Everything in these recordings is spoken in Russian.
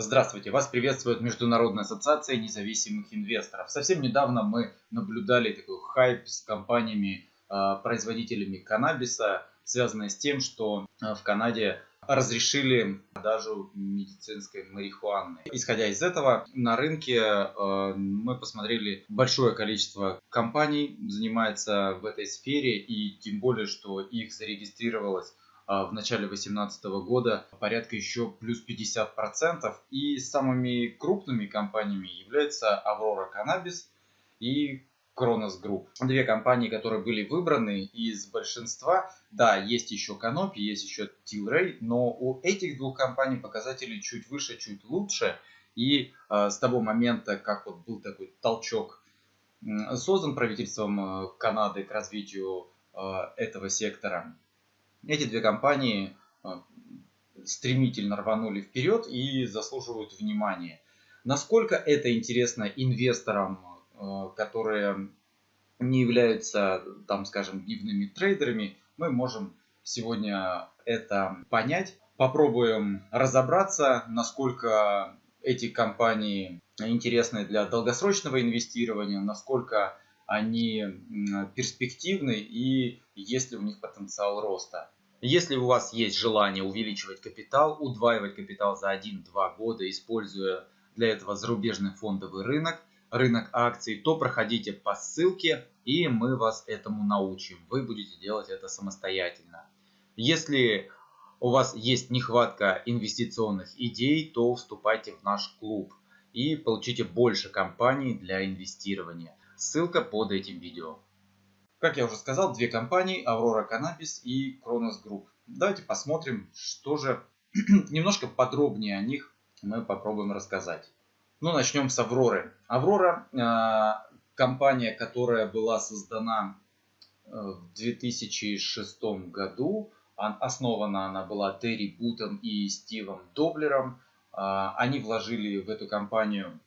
Здравствуйте, вас приветствует Международная ассоциация независимых инвесторов. Совсем недавно мы наблюдали такой хайп с компаниями, а, производителями каннабиса, связанный с тем, что а, в Канаде разрешили продажу медицинской марихуаны. Исходя из этого, на рынке а, мы посмотрели большое количество компаний занимается в этой сфере и тем более, что их зарегистрировалось в начале 2018 года порядка еще плюс 50%. И самыми крупными компаниями являются Aurora Cannabis и Kronos Group. Две компании, которые были выбраны из большинства. Да, есть еще Canopy, есть еще Tilray, но у этих двух компаний показатели чуть выше, чуть лучше. И э, с того момента, как вот был такой толчок создан правительством э, Канады к развитию э, этого сектора, эти две компании а, стремительно рванули вперед и заслуживают внимания. Насколько это интересно инвесторам, а, которые не являются, там, скажем, дневными трейдерами, мы можем сегодня это понять. Попробуем разобраться, насколько эти компании интересны для долгосрочного инвестирования, насколько они перспективны и есть ли у них потенциал роста. Если у вас есть желание увеличивать капитал, удваивать капитал за 1-2 года, используя для этого зарубежный фондовый рынок, рынок акций, то проходите по ссылке и мы вас этому научим. Вы будете делать это самостоятельно. Если у вас есть нехватка инвестиционных идей, то вступайте в наш клуб и получите больше компаний для инвестирования. Ссылка под этим видео. Как я уже сказал, две компании, Aurora Cannabis и Kronos Group. Давайте посмотрим, что же немножко подробнее о них мы попробуем рассказать. Ну, начнем с Авроры. Аврора э, компания, которая была создана э, в 2006 году. Основана она была Терри Бутом и Стивом Доблером. Э, они вложили в эту компанию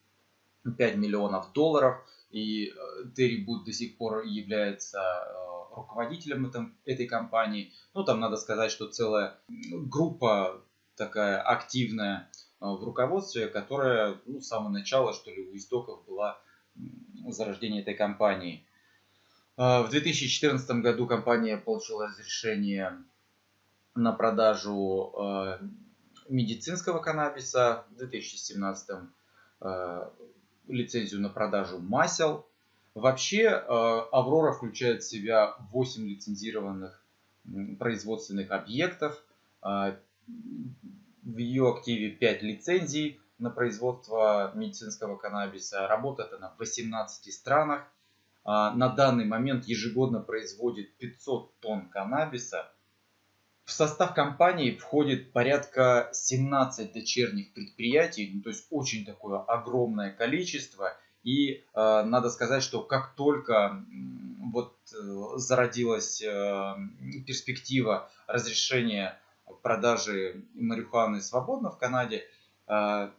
5 миллионов долларов. И э, Терри Бут до сих пор является э, руководителем этом, этой компании. Ну, там надо сказать, что целая группа такая активная э, в руководстве, которая ну, с самого начала, что ли, у истоков была зарождение этой компании. В 2014 году компания получила разрешение на продажу медицинского каннабиса. В 2017 лицензию на продажу масел. Вообще э, Аврора включает в себя 8 лицензированных производственных объектов. Э, в ее активе 5 лицензий на производство медицинского каннабиса. Работает она в 18 странах. Э, на данный момент ежегодно производит 500 тонн каннабиса в состав компании входит порядка 17 дочерних предприятий, ну, то есть очень такое огромное количество. И э, надо сказать, что как только вот э, зародилась э, перспектива разрешения продажи марихуаны свободно в Канаде, э,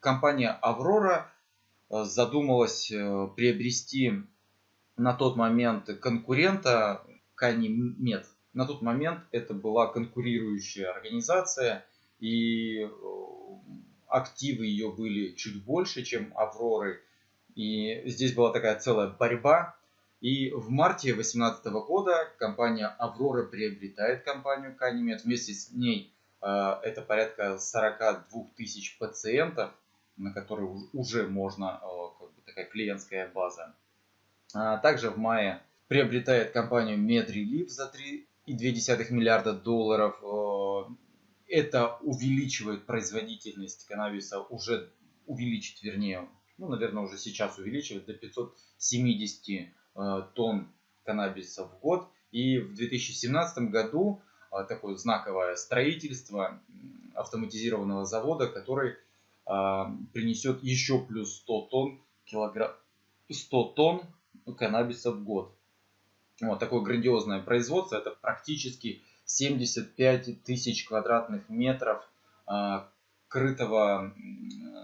компания Аврора э, задумалась э, приобрести на тот момент конкурента Канимед. На тот момент это была конкурирующая организация, и э, активы ее были чуть больше, чем Авроры. И здесь была такая целая борьба. И в марте 2018 года компания Аврора приобретает компанию Канимед. Вместе с ней э, это порядка 42 тысяч пациентов, на которые уже можно, э, как бы такая клиентская база. А также в мае приобретает компанию MedRelief за 3 2,2 миллиарда долларов. Э, это увеличивает производительность каннабиса, уже увеличит, вернее, ну, наверное, уже сейчас увеличивает до 570 э, тонн каннабиса в год. И в 2017 году э, такое знаковое строительство автоматизированного завода, который принесет еще плюс 100 тонн, килограмм, 100 тонн каннабиса в год. Вот такое грандиозное производство. Это практически 75 тысяч квадратных метров а, крытого,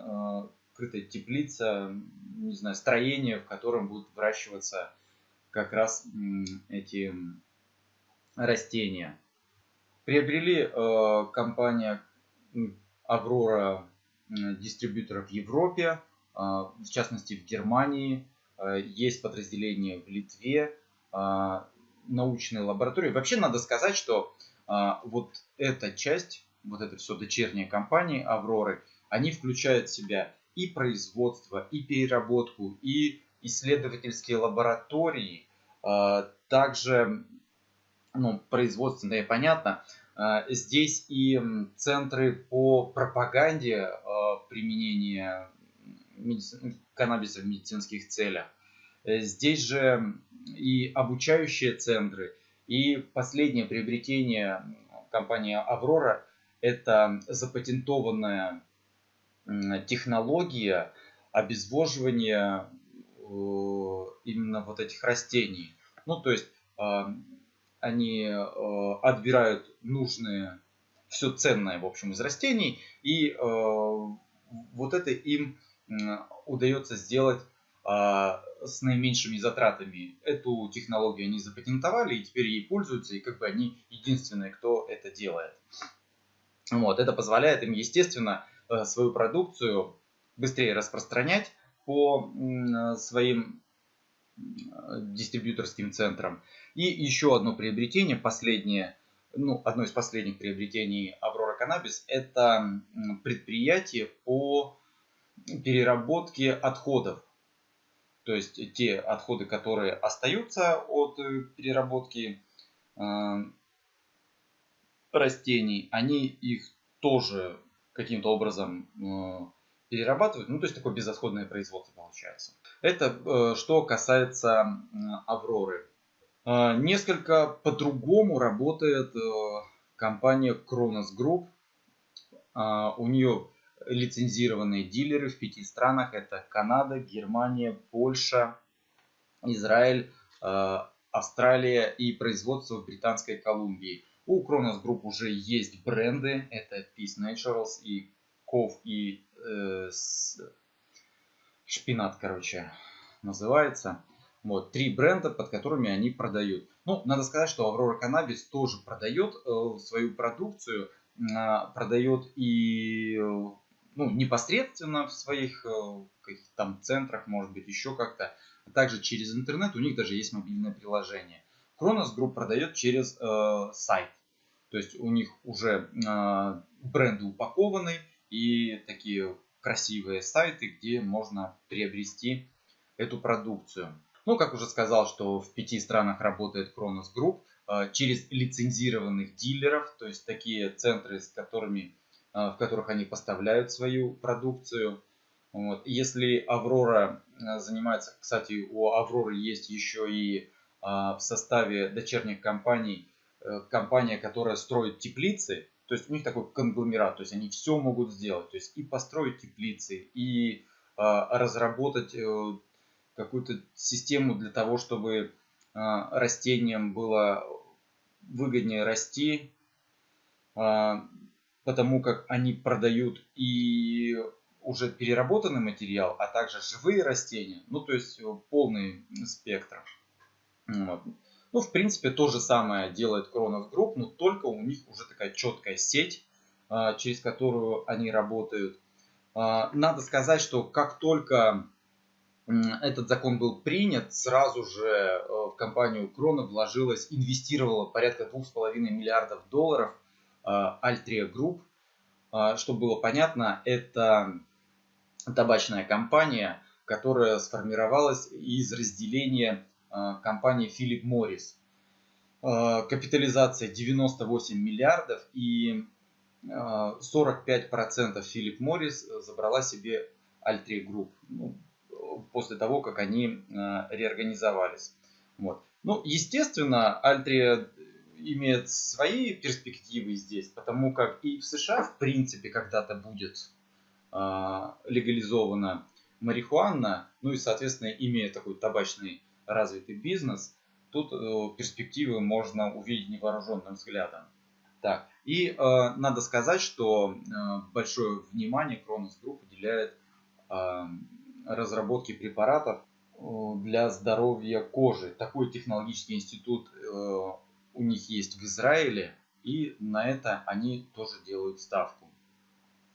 а, крытой теплица, не знаю, строение, в котором будут выращиваться как раз эти растения. Приобрели э, компания Аврора дистрибьюторы в Европе, в частности в Германии, есть подразделения в Литве, научные лаборатории. Вообще надо сказать, что вот эта часть, вот это все дочерние компании Авроры, они включают в себя и производство, и переработку, и исследовательские лаборатории, также ну, производственные, понятно. Здесь и центры по пропаганде применения каннабиса в медицинских целях. Здесь же и обучающие центры, и последнее приобретение компании Аврора – это запатентованная технология обезвоживания э, именно вот этих растений. Ну, то есть э, они э, отбирают нужные, все ценное, в общем, из растений, и вот это им удается сделать с наименьшими затратами. Эту технологию они запатентовали и теперь ей пользуются, и как бы они единственные, кто это делает. Вот, это позволяет им, естественно, Э, свою продукцию быстрее распространять по своим э, дистрибьюторским центрам. И еще одно приобретение, последнее, ну, одно из последних приобретений Аврора Каннабис, это предприятие по переработке отходов. То есть те отходы, которые остаются от э, переработки растений, они их тоже каким-то образом э, перерабатывают. Ну, то есть такое безотходное производство получается. Это э, что касается Авроры. Э, несколько по-другому работает компания Kronos Group. У нее лицензированные дилеры в пяти странах. Это Канада, Германия, Польша, Израиль, Австралия и производство в Британской Колумбии. У Kronos Group уже есть бренды. Это Peace Naturals и Ков и э. Шпинат, короче, называется. Вот, три бренда, под которыми они продают. Ну, надо сказать, что Aurora Cannabis тоже продает э, свою продукцию, э, продает и э, ну, непосредственно в своих э, каких там центрах, может быть, еще как-то. А также через интернет, у них даже есть мобильное приложение. Kronos Group продает через э, сайт. То есть у них уже э, бренды упакованы и такие красивые сайты, где можно приобрести эту продукцию. Ну, как уже сказал, что в пяти странах работает Kronos Group э, через лицензированных дилеров, то есть такие центры, с которыми, в которых они поставляют свою продукцию. Вот. Если Аврора занимается, кстати, у Авроры есть еще и в составе дочерних компаний Э, компания, которая строит теплицы, то есть у них такой конгломерат, то есть они все могут сделать, то есть и построить теплицы, и разработать э, какую-то систему для того, чтобы растениям было выгоднее расти, потому как они продают и уже переработанный материал, а также живые растения, ну то есть полный спектр. Вот. Ну, в принципе, то же самое делает Kronos Group, но только у них уже такая четкая сеть, а, через которую они работают. А, надо сказать, что как только этот закон был принят, сразу же э, в компанию Крона вложилась, инвестировала порядка 2,5 миллиардов долларов Altria Group. Чтобы было понятно, это табачная компания, которая сформировалась из разделения Э, компании Philip Morris. Э, капитализация 98 миллиардов и 45% Philip Morris забрала себе Altria Group ну, после того, как они э, реорганизовались. Вот. Ну, естественно, Altria имеет свои перспективы здесь, потому как и в США, в принципе, когда-то будет легализована марихуана, ну и, соответственно, имея такой табачный развитый бизнес, тут э, перспективы можно увидеть невооруженным взглядом. Так, и э, надо сказать, что э, большое внимание Cronos Group уделяет э, разработке препаратов э, для здоровья кожи. Такой технологический институт э, у них есть в Израиле, и на это они тоже делают ставку.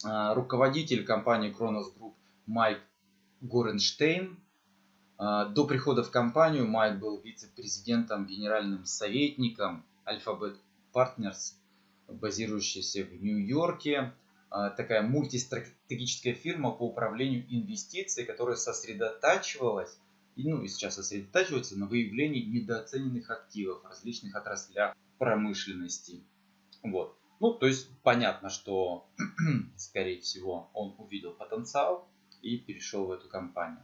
руководитель компании Kronos Group Майк Горенштейн. До прихода в компанию Майк был вице-президентом, генеральным советником Alphabet Partners, базирующейся в Нью-Йорке. Такая мультистратегическая фирма по управлению инвестиций, которая сосредотачивалась и, ну, и сейчас сосредотачивается на выявлении недооцененных активов в различных отраслях промышленности. Вот. Ну, то есть понятно, что, скорее всего, он увидел потенциал и перешел в эту компанию.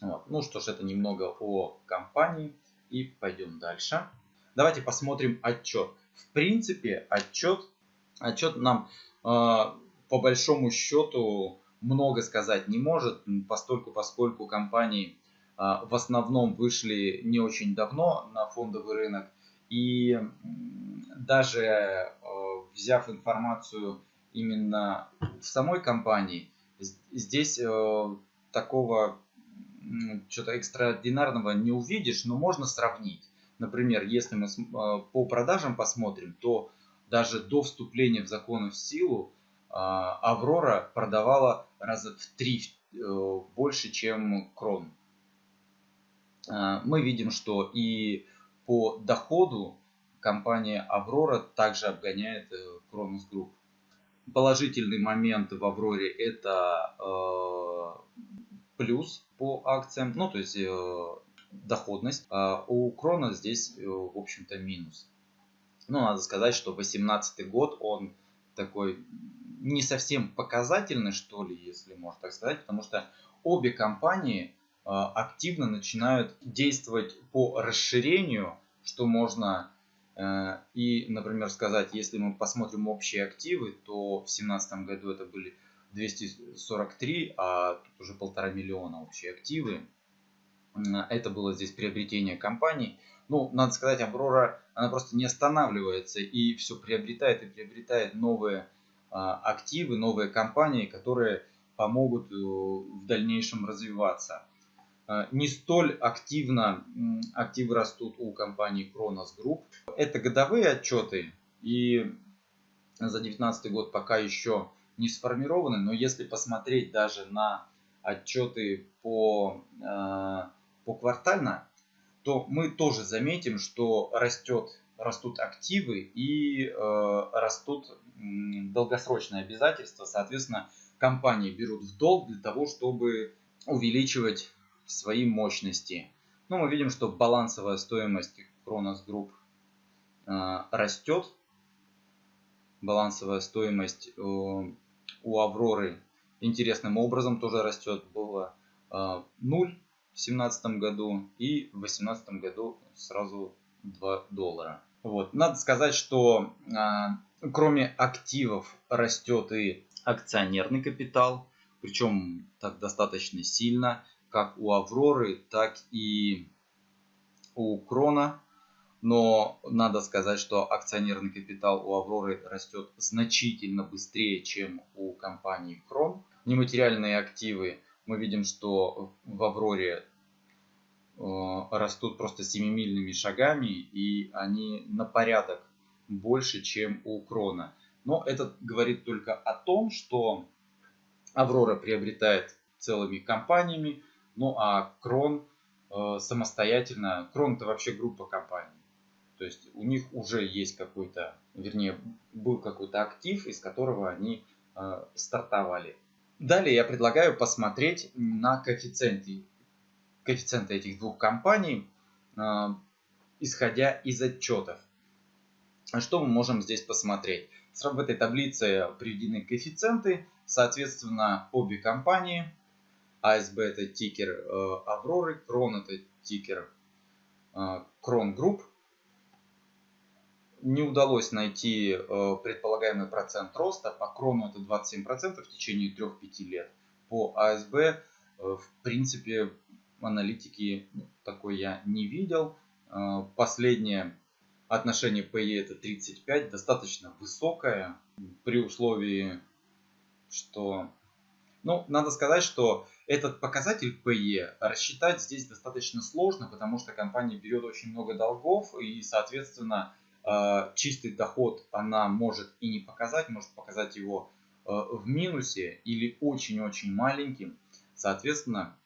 Вот. Ну что ж, это немного о компании. И пойдем дальше. Давайте посмотрим отчет. В принципе, отчет, отчет нам э, по большому счету много сказать не может, постольку, поскольку компании в основном вышли не очень давно на фондовый рынок. И даже а, взяв информацию именно в самой компании, здесь а, такого что-то экстраординарного не увидишь, но можно сравнить. Например, если мы по продажам посмотрим, то даже до вступления в закон в силу Аврора продавала раза в три э, больше, чем Крон. А, мы видим, что и по доходу компания Аврора также обгоняет Кронос э, Group. Положительный момент в Авроре это э, плюс по акциям, ну то есть э, доходность. А у Крона здесь, э, в общем-то, минус. Ну, надо сказать, что 2018 год, он такой не совсем показательный, что ли, если можно так сказать, потому что обе компании активно начинают действовать по расширению, что можно э, и, например, сказать, если мы посмотрим общие активы, то в 2017 году это были 243, а тут уже полтора миллиона общие активы. Это было здесь приобретение компаний. Ну, надо сказать, Аврора, она просто не останавливается и все приобретает и приобретает новые а, активы, новые компании, которые помогут э, в дальнейшем развиваться. А, не столь активно активы растут у компании Kronos Group. Это годовые отчеты и за 2019 год пока еще не сформированы, но если посмотреть даже на отчеты по, а, по квартально, то мы тоже заметим, что растет, растут активы и э, растут долгосрочные обязательства. Соответственно, компании берут в долг для того, чтобы увеличивать свои мощности. Ну, мы видим, что балансовая стоимость Group э, растет. Балансовая стоимость э, у Авроры интересным образом тоже растет. Было э, 0 в 2017 году и в 2018 году сразу 2 доллара. Вот. Надо сказать, что э, кроме активов растет и акционерный капитал, причем так достаточно сильно как у Авроры, так и у Крона. Но надо сказать, что акционерный капитал у Авроры растет значительно быстрее, чем у компании Крон. Нематериальные активы мы видим, что в Авроре э, растут просто семимильными шагами, и они на порядок больше, чем у Крона. Но это говорит только о том, что Аврора приобретает целыми компаниями, ну а Крон э, самостоятельно, Крон это вообще группа компаний. То есть у них уже есть какой-то, вернее, был какой-то актив, из которого они э, стартовали. Далее я предлагаю посмотреть на коэффициенты, коэффициенты этих двух компаний, э, исходя из отчетов. Что мы можем здесь посмотреть? В этой таблице приведены коэффициенты, соответственно, обе компании ACB это тикер э, Авроры, CRON это тикер э, Cronos Group. Не удалось найти э, предполагаемый процент роста. По Крону это 27% в течение 3-5 лет. По АСБ, в принципе, аналитики ну, такой я не видел. Последнее отношение PE это 35, достаточно высокое, при условии, что ну, надо сказать, что этот показатель PE рассчитать здесь достаточно сложно, потому что компания берет очень много долгов и, соответственно, э, чистый доход она может и не показать, может показать его в минусе или очень-очень маленьким, соответственно,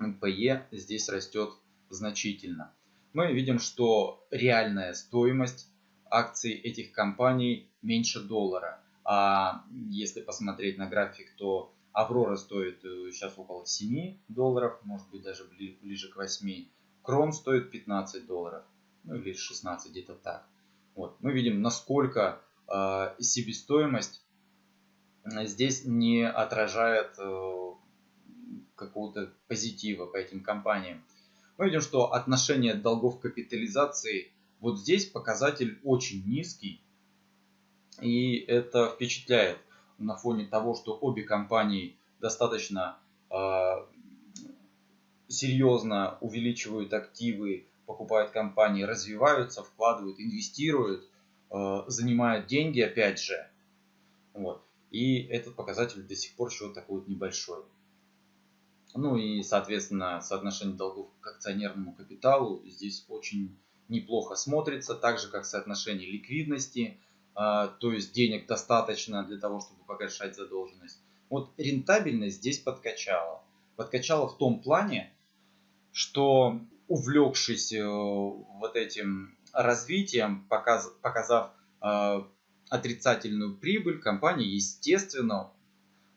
PE здесь растет значительно. Мы видим, что реальная стоимость акций этих компаний меньше доллара. А если посмотреть на график, то Аврора стоит э, сейчас около 7 долларов, может быть даже ближе к 8. Крон стоит 15 долларов, ну или 16, где-то так. Вот. Мы видим, насколько э, себестоимость э, здесь не отражает э, какого-то позитива по этим компаниям. Мы видим, что отношение долгов капитализации, вот здесь показатель очень низкий, и это впечатляет на фоне того, что обе компании достаточно э, серьезно увеличивают активы, покупают компании, развиваются, вкладывают, инвестируют, э, занимают деньги опять же. Вот. И этот показатель до сих пор еще такой вот небольшой. Ну и, соответственно, соотношение долгов к акционерному капиталу здесь очень неплохо смотрится, так же как соотношение ликвидности – то есть денег достаточно для того, чтобы погашать задолженность. Вот рентабельность здесь подкачала. Подкачала в том плане, что увлекшись э, вот этим развитием, показ, показав э, отрицательную прибыль, компании, естественно,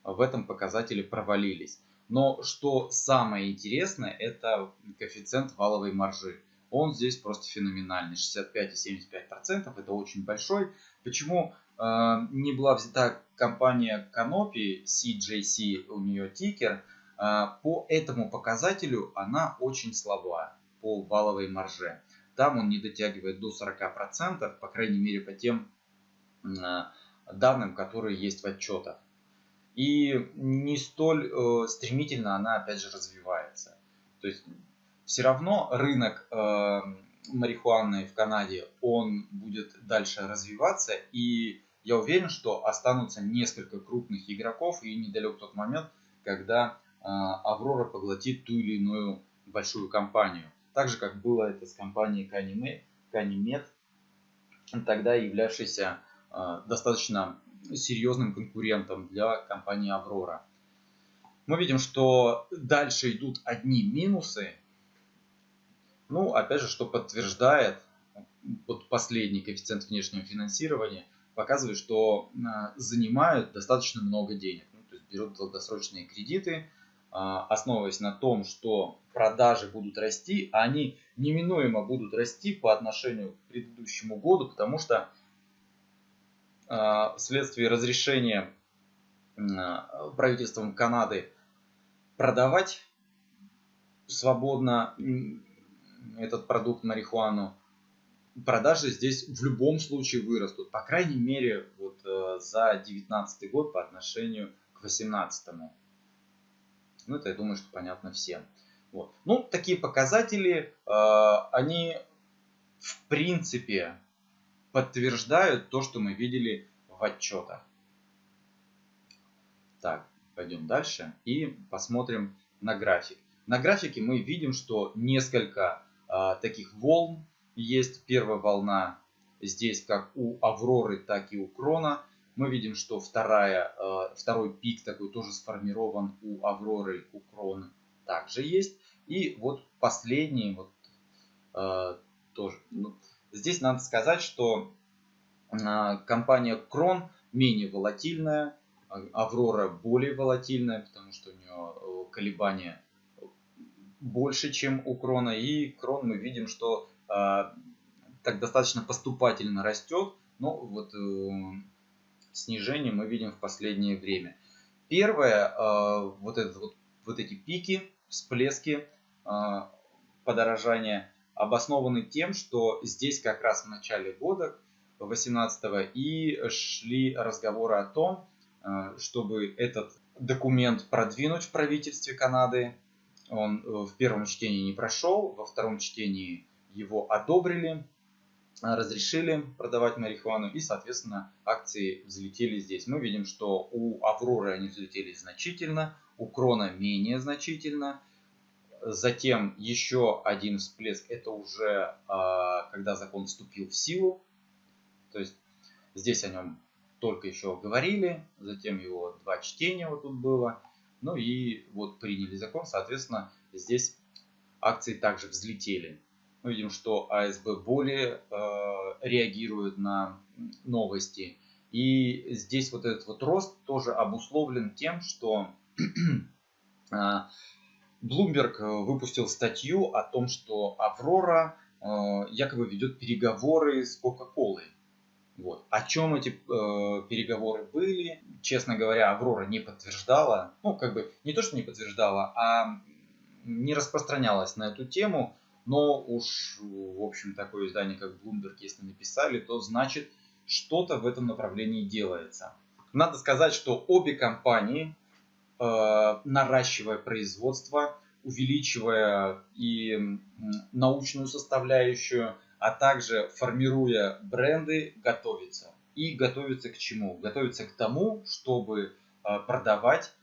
в этом показателе провалились. Но что самое интересное, это коэффициент валовой маржи он здесь просто феноменальный. 65,75% это очень большой. Почему э, не была взята компания Canopy, CJC, у нее тикер, э, по этому показателю она очень слаба по валовой марже. Там он не дотягивает до 40%, по крайней мере по тем э, данным, которые есть в отчетах. И не столь стремительно она опять же развивается. То есть все равно рынок э, марихуаны в Канаде, он будет дальше развиваться, и я уверен, что останутся несколько крупных игроков, и недалек тот момент, когда э, Аврора поглотит ту или иную большую компанию. Так же, как было это с компанией Канимед, тогда являвшейся э, достаточно серьезным конкурентом для компании Аврора. Мы видим, что дальше идут одни минусы, ну, опять же, что подтверждает вот последний коэффициент внешнего финансирования, показывает, что а, занимают достаточно много денег. Ну, то есть берут долгосрочные кредиты, а, основываясь на том, что продажи будут расти, а они неминуемо будут расти по отношению к предыдущему году, потому что а, вследствие разрешения правительством Канады продавать свободно этот продукт марихуану, продажи здесь в любом случае вырастут. По крайней мере, вот э, за 2019 год по отношению к 2018. Ну, это я думаю, что понятно всем. Вот. Ну, такие показатели, э, они в принципе подтверждают то, что мы видели в отчетах. Так, пойдем дальше и посмотрим на график. На графике мы видим, что несколько таких волн есть. Первая волна здесь как у Авроры, так и у Крона. Мы видим, что вторая, а, второй пик такой тоже сформирован у Авроры, у Крона также есть. И вот последний вот а, тоже. Ну, здесь надо сказать, что а, компания Крон менее волатильная, а, Аврора более волатильная, потому что у нее э, колебания больше, чем у крона. И крон мы видим, что э, так достаточно поступательно растет. Но вот э, снижение мы видим в последнее время. Первое, э, вот, этот, вот, вот эти пики, всплески э, подорожания обоснованы тем, что здесь как раз в начале года 18 и шли разговоры о том, чтобы этот документ продвинуть в правительстве Канады, он э, в первом чтении не прошел, во втором чтении его одобрили, а, разрешили продавать марихуану и, соответственно, акции взлетели здесь. Мы видим, что у Авроры они взлетели значительно, у Крона менее значительно. Затем еще один всплеск, это уже а, когда закон вступил в силу. То есть здесь о нем только еще говорили, затем его два чтения вот тут было, ну и вот приняли закон, соответственно, здесь акции также взлетели. Мы видим, что АСБ более э, реагирует на новости. И здесь вот этот вот рост тоже обусловлен тем, что Bloomberg выпустил статью о том, что Аврора э, якобы ведет переговоры с Coca-Cola. Вот. О чем эти э, переговоры были, честно говоря, Аврора не подтверждала. Ну, как бы не то, что не подтверждала, а не распространялась на эту тему. Но уж, в общем, такое издание, как Bloomberg, если написали, то значит, что-то в этом направлении делается. Надо сказать, что обе компании, э, наращивая производство, увеличивая и научную составляющую, а также формируя бренды, готовится. И готовится к чему? Готовится к тому, чтобы э, продавать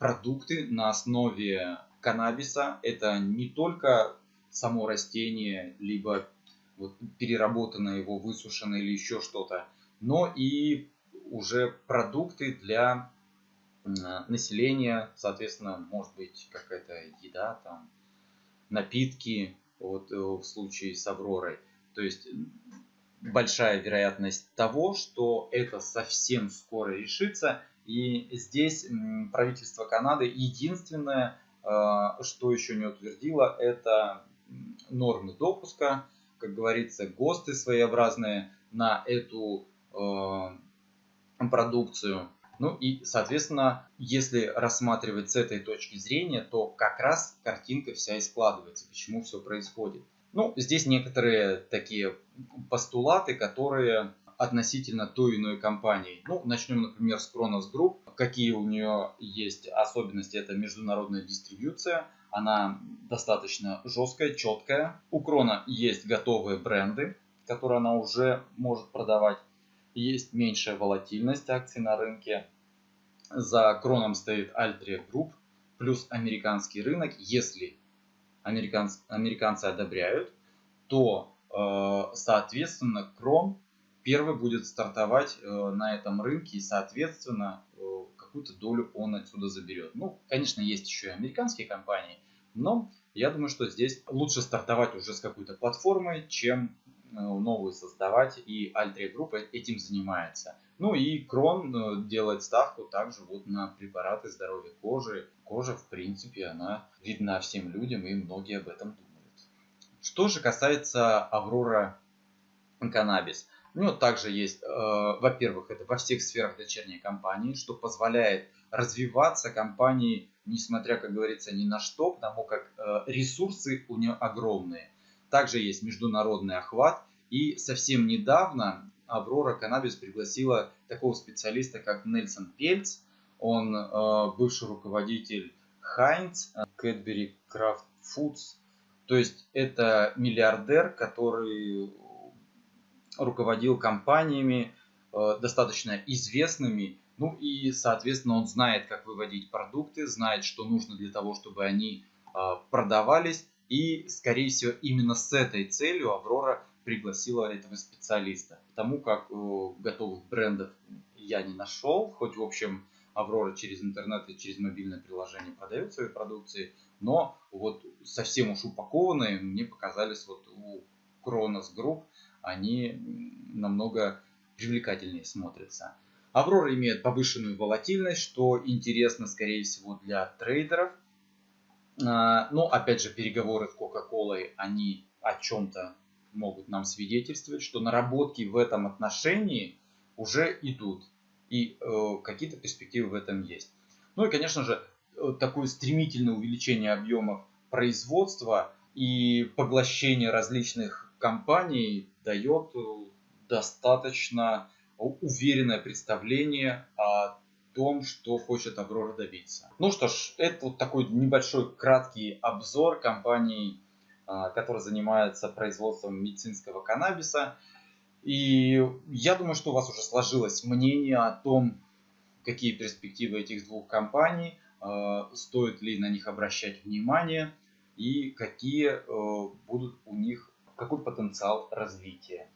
продукты на основе каннабиса. Это не только само растение, либо вот переработанное его, высушенное или еще что-то, но и уже продукты для населения, соответственно, может быть какая-то еда, там, напитки, вот э, в случае с Авророй. То есть большая вероятность того, что это совсем скоро решится. И здесь правительство Канады единственное, э, что еще не утвердило, это нормы допуска, как говорится, ГОСТы своеобразные на эту э, продукцию. Ну и, соответственно, если рассматривать с этой точки зрения, то как раз картинка вся и складывается, почему все происходит. Ну, здесь некоторые такие постулаты, которые относительно той иной компании. Ну, начнем, например, с Kronos Group. Какие у нее есть особенности? Это международная дистрибьюция. Она достаточно жесткая, четкая. У Крона есть готовые бренды, которые она уже может продавать. Есть меньшая волатильность акций на рынке. За Кроном стоит Altria Group плюс американский рынок. Если американцы, американцы одобряют, то, э, соответственно, Крон первый будет стартовать э, на этом рынке и, соответственно, э, какую-то долю он отсюда заберет. Ну, конечно, есть еще и американские компании, но я думаю, что здесь лучше стартовать уже с какой-то платформой, чем новую создавать, и Altria Group этим занимается. Ну и Крон делает ставку также вот на препараты здоровья кожи. Кожа, в принципе, она видна всем людям, и многие об этом думают. Что же касается Аврора Каннабис. У него также есть, э, во-первых, это во всех сферах дочерней компании, что позволяет развиваться компании, несмотря, как говорится, ни на что, потому как э, ресурсы у нее огромные. Также есть международный охват. И совсем недавно Аврора Каннабис пригласила такого специалиста, как Нельсон Пельц. Он э, бывший руководитель Хайнц, Cadbury Kraft Foods. То есть это миллиардер, который руководил компаниями э, достаточно известными, ну и, соответственно, он знает, как выводить продукты, знает, что нужно для того, чтобы они э, продавались. И, скорее всего, именно с этой целью Аврора пригласила этого специалиста. Потому как э, готовых брендов я не нашел, хоть, в общем, Аврора через интернет и через мобильное приложение продает свои продукции, но вот совсем уж упакованные мне показались вот у Kronos Group они намного привлекательнее смотрятся. Аврора имеет повышенную волатильность, что интересно, скорее всего, для трейдеров. А, но, опять же, переговоры с Coca-Cola, они о чем-то могут нам свидетельствовать, что наработки в этом отношении уже идут. И э, какие-то перспективы в этом есть. Ну и, конечно же, э, такое стремительное увеличение объемов производства и поглощение различных компаний дает э, достаточно уверенное представление о том, что хочет Аврора добиться. Ну что ж, это вот такой небольшой краткий обзор компании, а, которая занимается производством медицинского каннабиса. И я думаю, что у вас уже сложилось мнение о том, какие перспективы этих двух компаний, а, стоит ли на них обращать внимание и какие э, будут у них какой потенциал развития.